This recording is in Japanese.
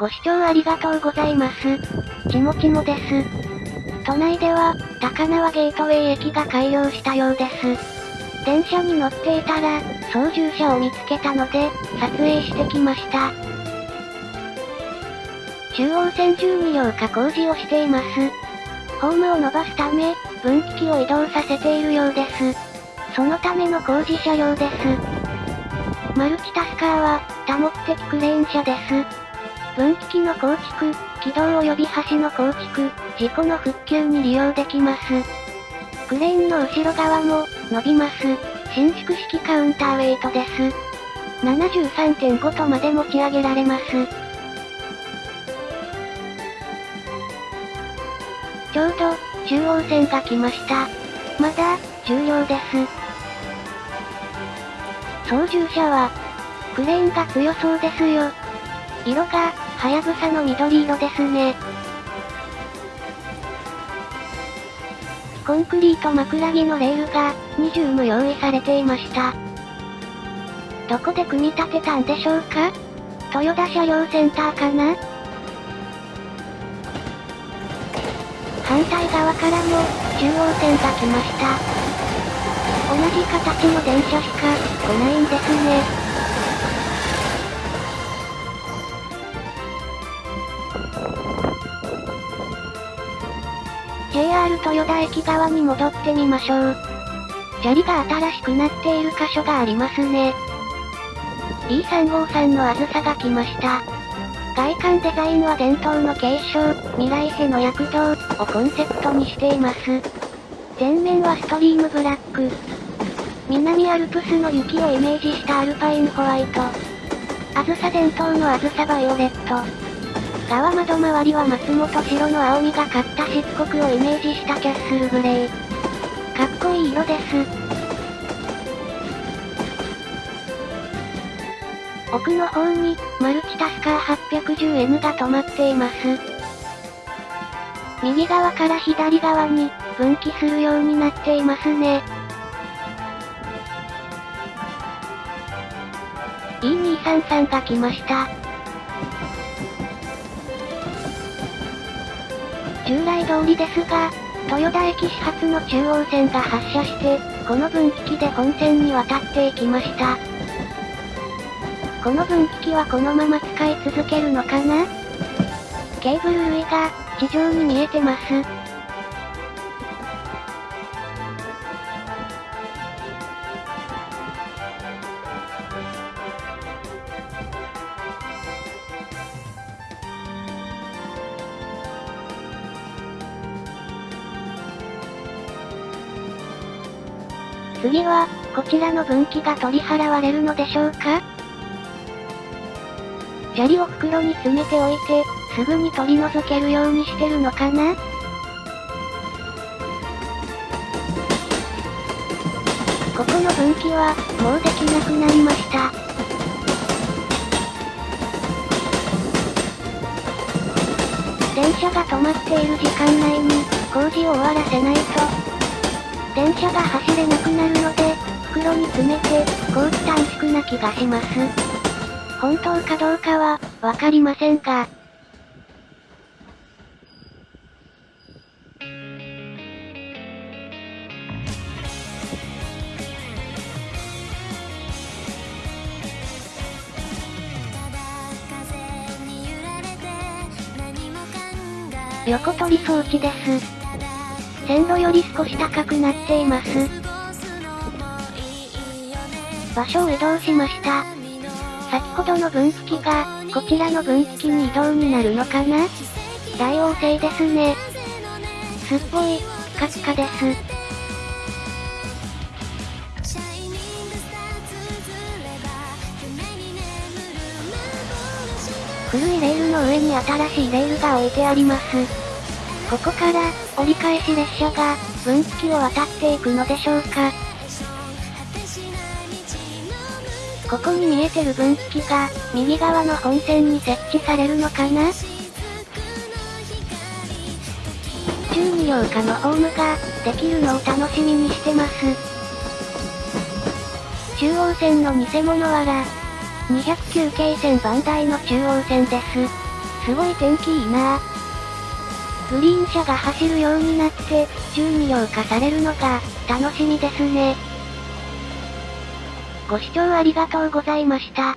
ご視聴ありがとうございます。ちもちもです。都内では、高輪ゲートウェイ駅が開業したようです。電車に乗っていたら、操縦者を見つけたので、撮影してきました。中央線12両化工事をしています。ホームを伸ばすため、分岐器を移動させているようです。そのための工事車両です。マルチタスカーは、多目的クレーン車です。分岐器の構築、軌道及び橋の構築、事故の復旧に利用できます。クレーンの後ろ側も、伸びます。伸縮式カウンターウェイトです。73.5トまで持ち上げられます。ちょうど、中央線が来ました。まだ、重要です。操縦者は、クレーンが強そうですよ。色が、はやぶさの緑色ですね。コンクリート枕木のレールが、20も用意されていました。どこで組み立てたんでしょうか？豊田車両センターかな？反対側からも、中央線が来ました。同じ形の電車しか、来ないんですね。JR 豊田駅側に戻ってみましょう。砂利が新しくなっている箇所がありますね。E353 のあずさが来ました。外観デザインは伝統の継承、未来への躍動をコンセプトにしています。前面はストリームブラック。南アルプスの雪をイメージしたアルパインホワイト。あずさ伝統のあずさバイオレット。側窓周りは松本白の青みがかった漆黒をイメージしたキャッスルグレー。かっこいい色です。奥の方に、マルチタスカー 810N が止まっています。右側から左側に、分岐するようになっていますね。E233 が来ました。従来通りですが、豊田駅始発の中央線が発車して、この分岐器で本線に渡っていきました。この分岐器はこのまま使い続けるのかな？ケーブル類が、地上に見えてます。次は、こちらの分岐が取り払われるのでしょうか？砂利を袋に詰めておいて、すぐに取り除けるようにしてるのかな？ここの分岐は、もうできなくなりました。電車が止まっている時間内に、工事を終わらせないと、電車が走れなくなるので、袋に詰めて、工期短縮な気がします。本当かどうかは、わかりませんが。横取り装置です。線路より少し高くなっています。場所を移動しました。先ほどの分岐器が、こちらの分岐器に移動になるのかな？大王星ですね。すっごい、ピカピカです。古いレールの上に新しいレールが置いてあります。ここから、折り返し列車が、分岐器を渡っていくのでしょうか。ここに見えてる分岐器が、右側の本線に設置されるのかな12両下のホームが、できるのを楽しみにしてます。中央線の偽物はら、209系線番台の中央線です。すごい天気いいなグリーン車が走るようになって、12両化されるのが、楽しみですね。ご視聴ありがとうございました。